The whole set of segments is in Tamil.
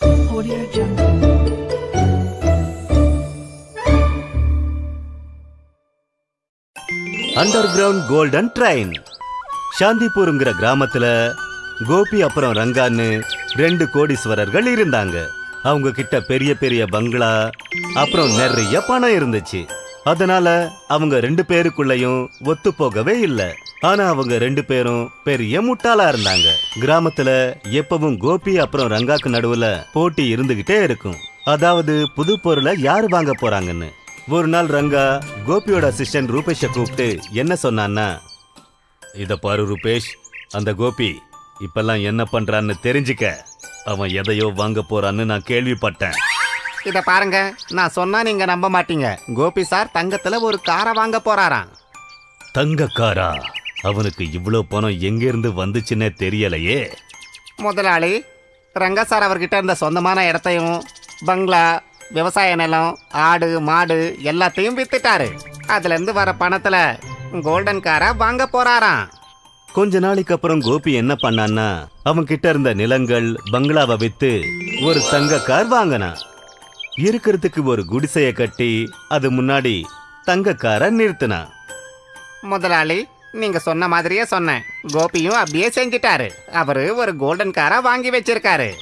Audio Jungle. Under ground golden train சாந்திபூருங்கிற கிராமத்துல கோபி அப்புறம் ரங்கான்னு ரெண்டு கோடீஸ்வரர்கள் இருந்தாங்க. அவங்க கிட்ட பெரிய பெரிய பங்களா அப்புறம் நிறைய பணம் இருந்துச்சு. அதனால அவங்க ரெண்டு பேருக்குள்ளயும் ஒத்து போகவே இல்லை. ஆனா அவங்க ரெண்டு பேரும் பெரிய முட்டாளா இருந்தாங்க. கிராமத்துல எப்பவும் கோபி அப்புறம் ரங்காக்கு நடுவுல போட்டி இருந்துகிட்டே இருக்கும். அதாவது புது பொருளை யாரு வாங்க போறாங்கன்னு. ஒரு நாள் ரங்கா கோபியோட அசிஸ்டன்ட் ரூபேஷை கூப்பிட்டு என்ன சொன்னான்னா இத பாரு ரூபேஷ் அந்த கோபி இப்பெல்லாம் என்ன பண்றான்னு தெரிஞ்சுக்க. அவன் எதையோ வாங்க போறான்னு நான் கேள்விப்பட்டேன். இத பாருங்க நான் சொன்னா நீங்க நம்ப மாட்டீங்க. கோபி சார் தங்கத்துல ஒரு காரை வாங்க போறாராம். தங்கக்காரா அவனுக்கு இவ்ளோ பணம் எங்க இருந்து வந்துச்சுன்னே தெரியலையே. முதலாளி ரங்க சார் அவர்கிட்ட இருந்த சொந்தமான இடத்தையும் பங்களா விவசாய நிலம் ஆடு மாடு எல்லாத்தையும் வித்துட்டாரு. அதுல இருந்து வர பணத்துல கோல்டன் காரை வாங்க போறாராம். கொஞ்ச நாளைக்கு அப்புறம் கோபி என்ன பண்ணான்னா அவன் கிட்ட இருந்த நிலங்கள் பங்களாவை வித்து ஒரு தங்க கார் வாங்கினான். இருக்கிறதுக்கு ஒரு குடிசைய கட்டி அது முன்னாடி தங்க காரை நிறுத்தினான். முதலாளி நீங்க சொன்ன மாதிரியே சொன்னேன். கோபியும் அப்படியே செஞ்சிட்டாரு. அவரு ஒரு கோல்டன் காரை வாங்கி வச்சிருக்காரு.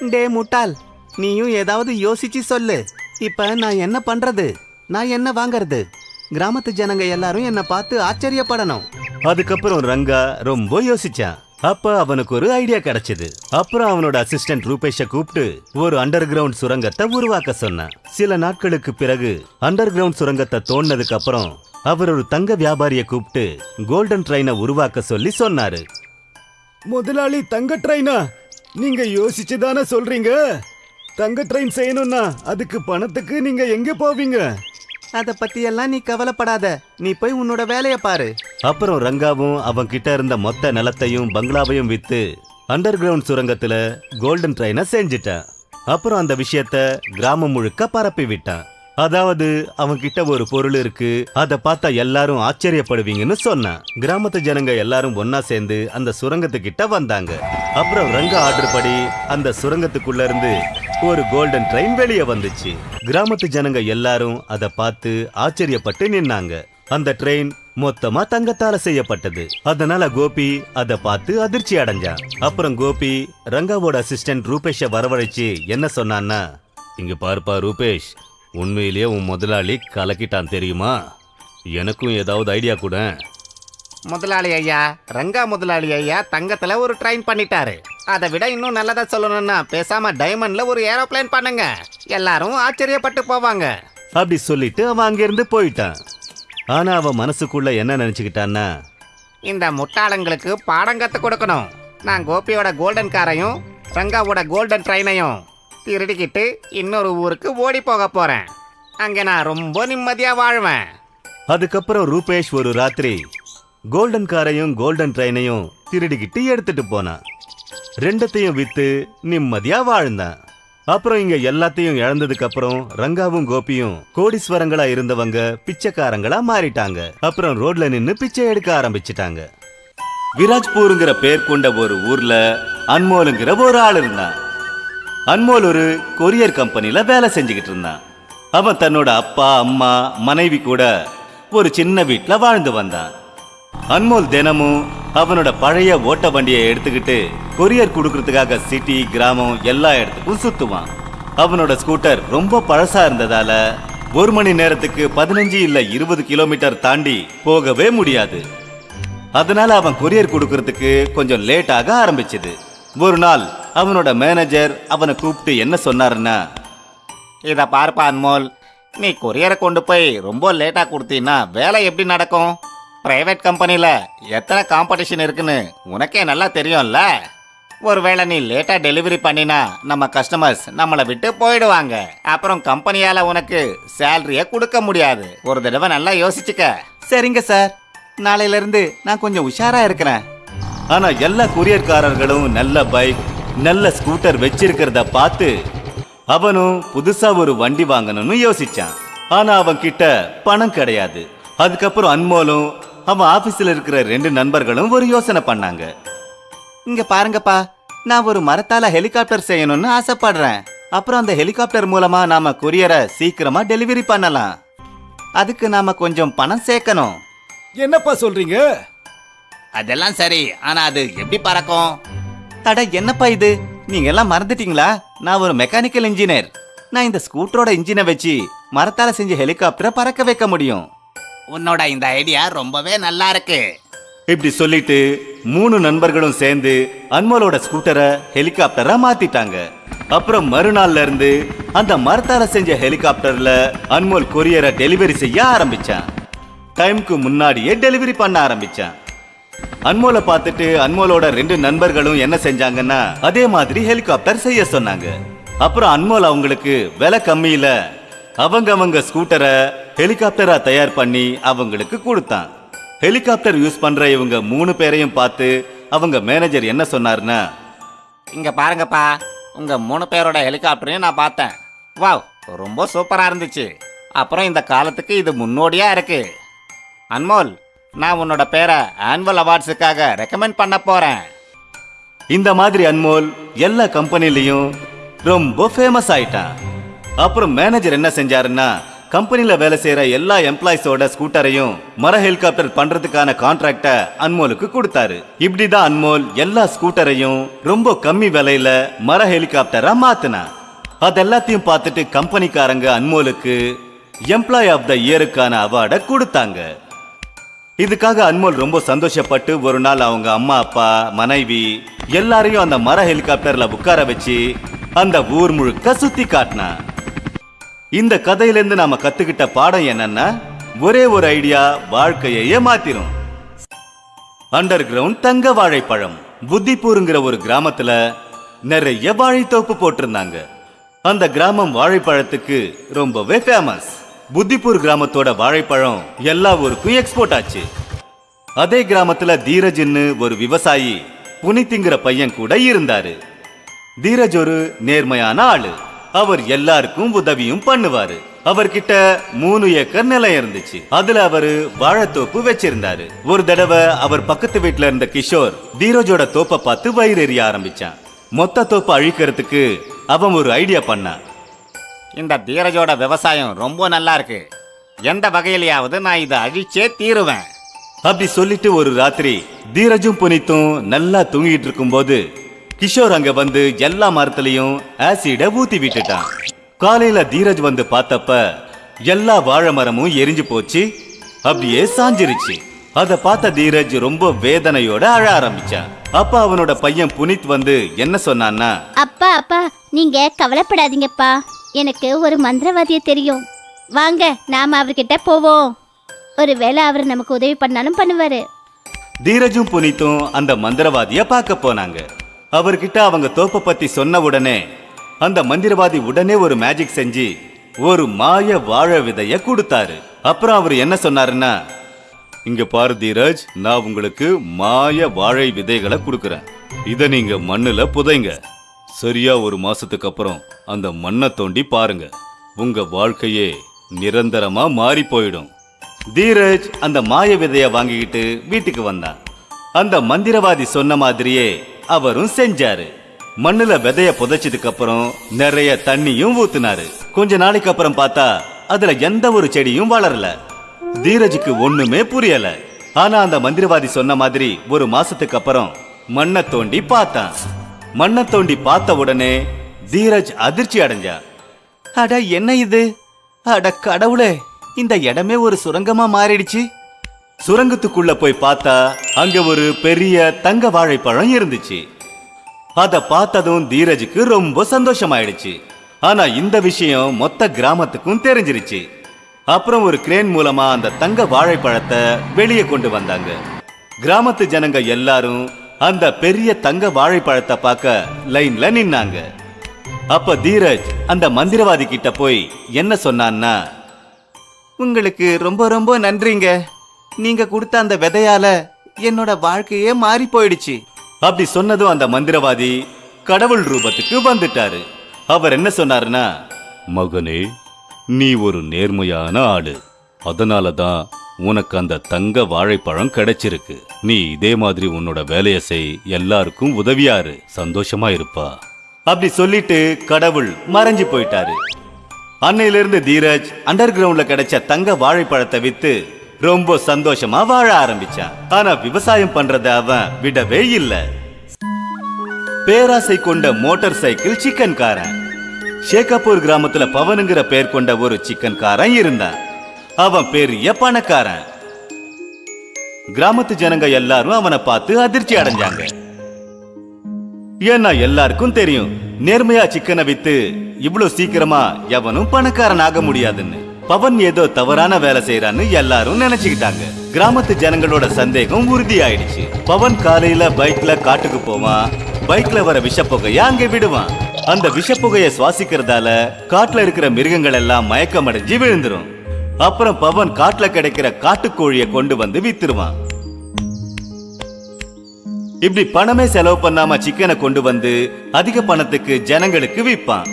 டே முட்டாள் நீயும் ஏதாவது யோசிச்சு சொல்லு. இப்ப நான் என்ன பண்றது? நான் என்ன வாங்கறது? கிராமத்து ஜனங்க எல்லாரும் என்ன பார்த்து ஆச்சரியப்படணும். அதுக்கப்புறம் ரங்கா ரொம்ப யோசிச்சான். அப்ப அவனுக்கு ஒரு ஐடியா கிடைச்சது. அப்புறம் அவனோட அசிஸ்டன்ட் ரூபேஷ கூப்பிட்டு ஒரு அண்டர் கிரவுண்ட் சுரங்கத்தை உருவாக்க சொன்னான். சில நாட்களுக்கு பிறகு அண்டர் கிரவுண்ட் சுரங்கத்தை தோண்டினதுக்கு அப்புறம் அவர் ஒரு தங்க வியாபாரியை கூப்பிட்டு கோல்டன் ட்ரெயினை உருவாக்க சொல்லி சொன்னாரு. முதலாளி தங்க ட்ரெயினா நீங்க யோசிச்சு தானே சொல்றீங்க? தங்க ட்ரெயின் செய்யணும்னா அதுக்கு பணத்துக்கு நீங்க எங்க போவீங்க? அத பத்தி எல்லாம் நீ கவலைப்படாத. நீ போய் உன்னோட வேலைய பாரு. அப்புறம் ரங்காவும் அவன் கிட்ட இருந்த மொத்த நிலத்தையும் பங்களாவையும் வித்து அண்டர் கிரவுண்ட் சுரங்கத்துல கோல்டன் ட்ரெயினை செஞ்சிட்டான். அப்புறம் அந்த விஷயத்த கிராமம் முழுக்க பரப்பி விட்டான். அதாவது அவன் கிட்ட ஒரு பொருள் இருக்கு அதை பார்த்தா எல்லாரும் ஆச்சரியப்படுவீங்கன்னு சொன்னான். கிராமத்து ஜனங்க எல்லாரும் ஒன்னா சேர்ந்து அந்த சுரங்கத்துக்கிட்ட வந்தாங்க. அப்புறம் ரங்க ஆர்டர் படி அந்த சுரங்கத்துக்குள்ள இருந்து ஒரு கோல்டன் ட்ரெயின் வெளியே வந்துச்சு. கிராமத்து ஜனங்க எல்லாரும் அதை பார்த்து ஆச்சரியப்பட்டு நின்னாங்க. அந்த ட்ரெயின் மொத்தமா தங்கத்தால செய்யப்பட்டது. அதனால கோபி அதை பார்த்து அதிர்ச்சி அடைஞ்சான் அப்புறம் கோபி ரங்காவோட அசிஸ்டன்ட் ரூபேஷ வரவழைச்சு என்ன சொன்னான்னா இங்க பாருப்பா ரூபேஷ் உண்மையிலேயே உன் முதலாளி கலக்கிட்டான் தெரியுமா? எனக்கும் ஏதாவது ஐடியா கூட. முதலாளி ஐயா ரங்கா முதலாளி ஐயா தங்கத்துல ஒரு ட்ரெயின் பண்ணிட்டாரு. அதை விட இன்னும் நல்லதா சொல்லணும்னா பேசாம டைமண்ட்ல ஒரு ஏரோப்ளேன் பண்ணுங்க. எல்லாரும் ஆச்சரியப்பட்டு போவாங்க. அப்படி சொல்லிட்டு அவன் அங்கிருந்து போயிட்டான். ஆனா அவன் மனசுக்குள்ள என்ன நினைச்சுக்கிட்டான்னா இந்த முட்டாளங்களுக்கு பாடம் கத்து கொடுக்கணும். நான் கோபியோட கோல்டன் காரையும் ரங்காவோட கோல்டன் ட்ரெயினையும் திருடிக்கிட்டு இன்னொரு ஊருக்கு ஓடி போக போறேன். அங்க நான் ரொம்ப நிம்மதியா வாழ்வேன். அதுக்கப்புறம் ரூபேஷ் ஒரு ராத்திரி கோல்டன் காரையும் கோல்டன் ட்ரெயினையும் திருடிக்கிட்டு எடுத்துட்டு போனான். ரெண்டத்தையும் வித்து நிம்மதியா வாழ்ந்தான். அப்புறம் இங்க எல்லாத்தையும் இழந்ததுக்கு அப்புறம் ரங்காவும் கோபியும் கோடீஸ்வரங்களா இருந்தவங்க பிச்சைக்காரங்களா மாறிட்டாங்க. அப்புறம் ரோட்ல நின்னு பிச்சை எடுக்க ஆரம்பிச்சிட்டாங்க. விராஜ்பூருங்கிற பேர் கொண்ட ஒரு ஊர்ல அன்மோலுங்கிற ஒரு ஆள் இருந்தான். அன்மோல் ஒரு கொரியர் கம்பெனில வேலை செஞ்சுக்கிட்டு இருந்தான். அவன் தன்னோட அப்பா அம்மா மனைவி கூட ஒரு சின்ன வீட்டில் வாழ்ந்து வந்தான். அன்மோல் தினமும் அவனோட பழைய ஓட்ட வண்டியை எடுத்துக்கிட்டு கொரியர் கொடுக்கறதுக்காக சிட்டி கிராமம் எல்லா இடத்துக்கும் சுத்துவான். அவனோட ஸ்கூட்டர் ரொம்ப பழசா இருந்ததால ஒரு மணி நேரத்துக்கு பதினஞ்சு இல்ல இருபது கிலோமீட்டர் தாண்டி போகவே முடியாது. அதனால அவன் கொரியர் கொடுக்கறதுக்கு கொஞ்சம் லேட் ஆக ஆரம்பிச்சது. ஒரு நாள் அவனோட மேனேஜர் அவனை கூப்பிட்டு என்ன சொன்னாருன்னா இத பார்ப்பா அன்மோல் நீ கொரியரை கொண்டு போய் ரொம்ப லேட்டா கொடுத்தீன்னா வேலை எப்படி நடக்கும்? பிரைவேட் கம்பெனில எத்தனை காம்படிஷன் இருக்குன்னு உனக்கே நல்லா தெரியும்ல? ஒருவேளை நீ லேட்டா டெலிவரி பண்ணினா நம்ம கஸ்டமர்ஸ் நம்மளை விட்டு போயிடுவாங்க. அப்புறம் கம்பெனியால உனக்கு சேலரிய கொடுக்க முடியாது. ஒரு தடவை நல்லா யோசிச்சுக்க. சரிங்க சார் நாளையில இருந்து நான் கொஞ்சம் உஷாரா இருக்கிறேன். ஆனா எல்லா கொரியர்காரர்களும் நல்ல பைக் நல்ல ஸ்கூட்டர் வச்சிருக்கிறத பார்த்து அவனும் புதுசா ஒரு வண்டி வாங்கணும்னு யோசிச்சான். ஆனா அவன் கிட்ட பணம் கிடையாது. அதுக்கப்புறம் அன்மோலும் அவன் ஆபீஸ்ல இருக்கிற ரெண்டு நண்பர்களும் ஒரு யோசனை பண்ணாங்க. இங்க பாருங்கப்பா நான் ஒரு மரத்தால ஹெலிகாப்டர் செய்யணும்னு ஆசைப்படுறேன். அப்புறம் அந்த ஹெலிகாப்டர் மூலமா நாம கொரியரை சீக்கிரமா டெலிவரி பண்ணலாம். அதுக்கு நாம கொஞ்சம் பணம் சேர்க்கணும். என்னப்பா சொல்றீங்க? அதெல்லாம் சரி ஆனா அது எப்படி பறக்கும்? அட என்னப்பா இது? நீங்க எல்லாம் மறந்துட்டீங்களா? நான் ஒரு மெக்கானிக்கல் இன்ஜினியர் நான் இந்த ஸ்கூட்டரோட இன்ஜினை வச்சு மரத்தால செஞ்ச ஹெலிகாப்டரை பறக்க வைக்க முடியும். உன்னோட இந்த ஐடியா ரொம்பவே நல்லா இருக்கு இப்படி சொல்லிட்டு மூணு நண்பர்களும் சேர்ந்து அன்மோலோட ஸ்கூட்டரை ஹெலிகாப்டரா மாத்திட்டாங்க. அப்புறம் மறுநாள்ல இருந்து அந்த மரத்தால செஞ்ச ஹெலிகாப்டர்ல அன்மோல் கொரியரை டெலிவரி செய்ய ஆரம்பிச்சான். டைம்க்கு முன்னாடியே டெலிவரி பண்ண ஆரம்பிச்சான். அன்மோலை பார்த்துட்டு அன்மோலோட ரெண்டு நண்பர்களும் என்ன செஞ்சாங்கன்னா அதே மாதிரி ஹெலிகாப்டர் செய்ய சொன்னாங்க. அப்புறம் அன்மோல் அவங்களுக்கு விலை கம்மியில அவங்க அவங்க ஸ்கூட்டரை ஹெலிகாப்டரா தயார் பண்ணி அவங்களுக்கு கொடுத்தான். ஹெலிகாப்டர் யூஸ் பண்ற இவங்க மூணு பேரையும் பார்த்து அவங்க மேனேஜர் என்ன சொன்னாருன்னா இங்க பாருங்கப்பா உங்க மூணு பேரோட ஹெலிகாப்டரையும் நான் பார்த்தேன். வாவ் ரொம்ப சூப்பரா இருந்துச்சு. அப்புறம் இந்த காலத்துக்கு இது முன்னோடியா இருக்கு. அன்மோல் நான் உன்னோட பேரை ஆனுவல் அவார்ட்ஸுக்காக ரெக்கமெண்ட் பண்ண போறேன். இந்த மாதிரி அன்மோல் எல்லா கம்பெனிலையும் ரொம்ப ஃபேமஸ் ஆயிட்டான். அப்புறம் மேனேஜர் என்ன செஞ்சாருன்னா கம்பெனியில் வேலை செய்யற எல்லா எம்ப்ளாயிஸோட ஸ்கூட்டரையும் மர ஹெலிகாப்டர் பண்றதுக்கான கான்ட்ராக்ட அன்மோலுக்கு கொடுத்தாரு. இப்படிதான் அன்மோல் எல்லா ஸ்கூட்டரையும் ரொம்ப கம்மி விலையில மர ஹெலிகாப்டரா மாத்தினான் அது எல்லாத்தையும் பார்த்துட்டு கம்பெனிக்காரங்க அன்மோலுக்கு எம்ப்ளாய் ஆஃப் த இயருக்கான அவார்டை கொடுத்தாங்க. இதுக்காக அன்மோல் ரொம்ப சந்தோஷப்பட்டு ஒரு நாள் அவங்க அம்மா அப்பா மனைவி எல்லாரையும் அந்த மர ஹெலிகாப்டர்ல உட்கார வச்சு அந்த ஊர் முழுக்க சுத்தி காட்டினான் இந்த கதையிலேருந்து நாம கத்துக்கிட்ட பாடம் என்னன்னா ஒரே ஒரு ஐடியா வாழ்க்கையே மாத்திரும். அண்டர் கிரவுண்ட் தங்க வாழைப்பழம் புத்திப்பூருங்கிற ஒரு கிராமத்துல நிறைய வாழைத்தோப்பு போட்டிருந்தாங்க. அந்த கிராமம் வாழைப்பழத்துக்கு ரொம்பவே ஃபேமஸ் புத்திப்பூர் கிராமத்தோட வாழைப்பழம் எல்லா ஊருக்கும் எக்ஸ்போர்ட் ஆச்சு. அதே கிராமத்துல தீரஜ்னு ஒரு விவசாயி புனித்திங்கிற பையன் கூட இருந்தாரு. தீரஜ் ஒரு நேர்மையான ஆளு. அவர் எல்லாருக்கும் உதவியும் பண்ணுவாரு. அவர்கிட்ட மூணு ஏக்கர் நிலம் இருந்துச்சு. அதுல அவரு வாழைத்தோப்பு வச்சிருந்தாரு. ஒரு தடவை அவர் பக்கத்து வீட்ல இருந்த கிஷோர் தீரஜோட தோப்பை பார்த்து வயிறு எறிய ஆரம்பிச்சான். மொத்த தோப்பை அழிக்கிறதுக்கு அவன் ஒரு ஐடியா பண்ணான். இந்த தீரஜோட விவசாயம் ரொம்ப நல்லா இருக்கு. எந்த வகையிலையாவது நான் இதை அழிச்சே தீருவேன். அப்படி சொல்லிட்டு ஒரு ராத்திரி தீரஜும் புனித்தும் நல்லா தூங்கிட்டு இருக்கும்போது கிஷோர் அங்க வந்து எல்லா மரத்துலயும் ஆசிட ஊத்தி விட்டுட்டான். காலையில தீரஜ் வந்து பார்த்தப்ப எல்லா வாழை மரமும் எரிஞ்சு போச்சு. அப்படியே சாஞ்சிருச்சு. அத பார்த்த தீரஜ் ரொம்ப வேதனையோட அழ ஆரம்பிச்சான். அப்ப அவனோட பையன் புனித் வந்து என்ன சொன்னான்னா அப்பா அப்பா நீங்க கவலைப்படாதீங்கப்பா. எனக்கு ஒரு மந்திரவாதிய தெரியும். வாங்க நாம அவர்கிட்ட போவோம். ஒருவேளை அவர் நமக்கு உதவி பண்ணாலும் பண்ணுவாரு. தீரஜும் புனித்தும் அந்த மந்திரவாதிய பார்க்க போனாங்க. அவர்கிட்ட அவங்க தோப்பை பத்தி சொன்ன உடனே அந்த மந்திரவாதி உடனே ஒரு மேஜிக் செஞ்சு ஒரு மாய வாழை விதைய கொடுத்தாரு. அப்புறம் அவர் என்ன சொன்னாருன்னா இங்க பாரு தீரஜ் நான் உங்களுக்கு மாய வாழை விதைகளை கொடுக்கறேன். இதை நீங்க மண்ணுல புதைங்க. சரியா ஒரு மாசத்துக்கு அப்புறம் அந்த மண்ணை தோண்டி பாருங்க. உங்க வாழ்க்கையே நிரந்தரமா மாறி போயிடும். தீரஜ் அந்த மாய விதைய வாங்கிக்கிட்டு வீட்டுக்கு வந்தான். அந்த மந்திரவாதி சொன்ன மாதிரியே அவரும் செஞ்சாரு. மண்ணுல விதைய புதைச்சதுக்கு அப்புறம் நிறைய தண்ணியும் ஊத்துனாரு. கொஞ்ச நாளைக்கு அப்புறம் பார்த்தா அதுல எந்த ஒரு செடியும் வளரல. தீரஜுக்கு ஒண்ணுமே புரியல. ஆனா அந்த மந்திரவாதி சொன்ன மாதிரி ஒரு மாசத்துக்கு அப்புறம் மண்ணை தோண்டி பார்த்தான். மண்ணை தோண்டி பார்த்த உடனே தீரஜ் அதிர்ச்சி அடைஞ்சா. அட என்ன இது? அட கடவுளே இந்த இடமே ஒரு சுரங்கமா மாறிடுச்சு. சுரங்கத்துக்குள்ள போய் பார்த்தா அங்க ஒரு பெரிய தங்க வாழைப்பழம் இருந்துச்சு. அத பார்த்ததும் தீரஜுக்கு ரொம்ப சந்தோஷமாயிடுச்சு. ஆனா இந்த விஷயம் மொத்த கிராமத்துக்கும் தெரிஞ்சிருச்சு. அப்புறம் ஒரு கிரேன் மூலமா அந்த தங்க வாழைப்பழத்தை வெளியே கொண்டு வந்தாங்க. கிராமத்து ஜனங்க எல்லாரும் அந்த பெரிய தங்க வாழைப்பழத்தை பார்க்க லைன்ல நின்னாங்க. அப்ப தீரஜ் அந்த மந்திரவாதி கிட்ட போய் என்ன சொன்னான்னா உங்களுக்கு ரொம்ப ரொம்ப நன்றிங்க. நீங்க கொடுத்த அந்த விதையால என்னோட வாழ்க்கையே மாறி போயிடுச்சு. அப்படி சொன்னதும் அந்த மந்திரவாதி கடவுள் ரூபத்துக்கு வந்துட்டாரு. அவர் என்ன சொன்னாருன்னா மகனே நீ ஒரு நேர்மையான ஆடு. அதனால தான் உனக்கு அந்த தங்க வாழைப்பழம் கிடைச்சிருக்கு. நீ இதே மாதிரி உன்னோட வேலையை செய். எல்லாருக்கும் உதவியாரு. சந்தோஷமா இருப்பா. அப்படி சொல்லிட்டு கடவுள் மறைஞ்சு போயிட்டாரு. அன்னையிலிருந்து தீரஜ் அண்டர் கிரவுண்ட்ல கிடைச்ச தங்க வாழைப்பழத்தை வித்து ரொம்ப சந்தோஷமா வாழ ஆரம்பிச்சான். ஆனா விவசாயம் பண்றத அவன் விடவே இல்ல. பேராசை கொண்ட மோட்டார் சைக்கிள் சிக்கன் காரன் ஷேகாப்பூர் கிராமத்துல பவனுங்கிற பேர் கொண்ட ஒரு சிக்கன் காரன் இருந்தான். அவன் பெரிய பணக்காரன். கிராமத்து ஜனங்க எல்லாரும் அவனை பார்த்து அதிர்ச்சி அடைஞ்சாங்க. ஏன்னா எல்லாருக்கும் தெரியும் நேர்மையா சிக்கனை வித்து இவ்வளவு சீக்கிரமா எவனும் பணக்காரன் ஆக முடியாதுன்னு. பவன் ஏதோ தவறான வேலை செய்யறான்னு எல்லாரும் நினைச்சுக்கிட்டாங்க. கிராமத்து ஜனங்களோட சந்தேகம் உறுதி ஆயிடுச்சு பவன் காலையில பைக்ல காட்டுக்கு போவான். பைக்ல வர விஷப்புகைய அங்கே விடுவான். அந்த விஷப்புகைய சுவாசிக்கிறதால காட்டுல இருக்கிற மிருகங்கள் எல்லாம் மயக்கம் அடைஞ்சு விழுந்துரும். அப்புறம் பவன் காட்டுல கிடைக்கிற காட்டுக்கோழிய கொண்டு வந்து வித்துருவான். இப்படி பணமே செலவு பண்ணாம சிக்கனை கொண்டு வந்து அதிக பணத்துக்கு ஜனங்களுக்கு விற்பான்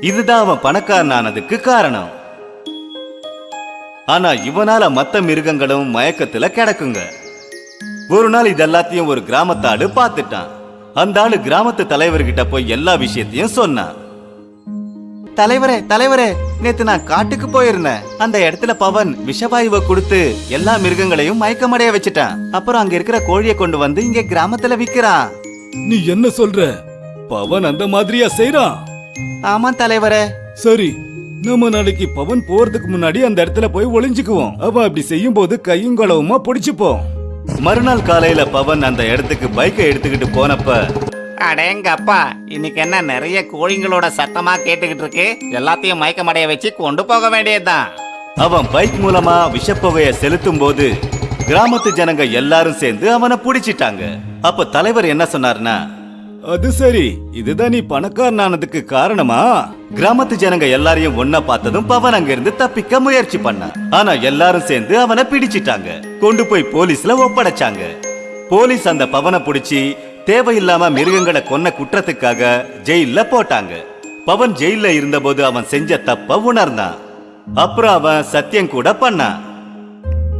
இதுதான் அவன் பணக்காரன் ஆனதுக்கு காரணம். ஆனா இவனால மத்த மிருகங்களும் மயக்கத்துல கிடக்குங்க. ஒரு நாள் இதெல்லாத்தையும் ஒரு கிராமத்தாடு பார்த்துட்டான். அந்த ஆளு கிராமத்து தலைவர்கிட்ட போய் எல்லா விஷயத்தையும் சொன்னான். தலைவரே தலைவரே நேத்து நான் காட்டுக்கு போயிருந்தேன். அந்த இடத்துல பவன் விஷவாயுவை கொடுத்து எல்லா மிருகங்களையும் மயக்கமடைய வச்சுட்டான். அப்புறம் அங்க இருக்கிற கோழியை கொண்டு வந்து இங்க கிராமத்துல விக்கிறான். நீ என்ன சொல்ற? பவன் அந்த மாதிரியா செய்றான்? ஆமா தலைவரே. சரி நம்ம நாளைக்கு பவன் போறதுக்கு முன்னாடி அந்த இடத்துல போய் ஒளிஞ்சுக்குவோம். அவன் அப்படி செய்யும் போது கையும் களவுமா பிடிச்சுப்போம். மறுநாள் காலையில பவன் அந்த இடத்துக்கு பைக்கை எடுத்துக்கிட்டு போனப்ப அடேங்கப்பா இன்னைக்கு என்ன நிறைய கோழிங்களோட சத்தமா கேட்டுக்கிட்டு இருக்கு? எல்லாத்தையும் மயக்கமடைய வச்சு கொண்டு போக வேண்டியதுதான். அவன் பைக் மூலமா விஷப்புகைய செலுத்தும் போது கிராமத்து ஜனங்க எல்லாரும் சேர்ந்து அவனை பிடிச்சிட்டாங்க. அப்ப தலைவர் என்ன சொன்னார்னா அது சரி. இதுதான் நீ பணக்காரனானதுக்கு காரணமா? கிராமத்து ஜனங்க எல்லாரையும் ஒன்னா பார்த்ததும் பவன் அங்கிருந்து தப்பிக்க முயற்சி பண்ணான். ஆனா எல்லாரும் சேர்ந்து அவனை பிடிச்சிட்டாங்க. கொண்டு போய் போலீஸ்ல ஒப்படைச்சாங்க. போலீஸ் அந்த பவனை பிடிச்சி தேவையில்லாம மிருகங்களை கொன்ன குற்றத்துக்காக ஜெயில போட்டாங்க. பவன் ஜெயில்ல இருந்தபோது அவன் செஞ்ச தப்ப உணர்ந்தான். அப்புறம் அவன் சத்தியம் கூட பண்ணான்.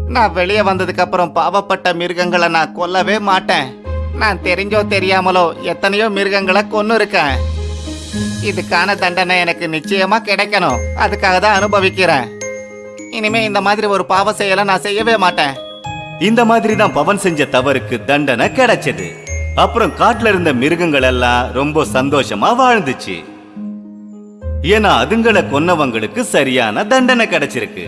நான் வெளியே வந்ததுக்கு அப்புறம் பாவப்பட்ட மிருகங்களை நான் கொல்லவே மாட்டேன். நான் தெரிஞ்சோ தெரியாமலோ எத்தனையோ மிருகங்களை கொன்னு இருக்கேன் இதுக்கான தண்டனை எனக்கு நிச்சயமா கிடைக்கணும். அதுக்காக தான் அனுபவிக்கிறேன். இனிமே இந்த மாதிரி ஒரு பாவ செயலை நான் செய்யவே மாட்டேன். இந்த மாதிரி தான் பவன் செஞ்ச தவறுக்கு தண்டனை கிடைச்சது. அப்புறம் காட்டுல இருந்த மிருகங்கள் எல்லாம் ரொம்ப சந்தோஷமா வாழ்ந்துச்சு. ஏன்னா அதுங்களை கொன்னவங்களுக்கு சரியான தண்டனை கிடைச்சிருக்கு.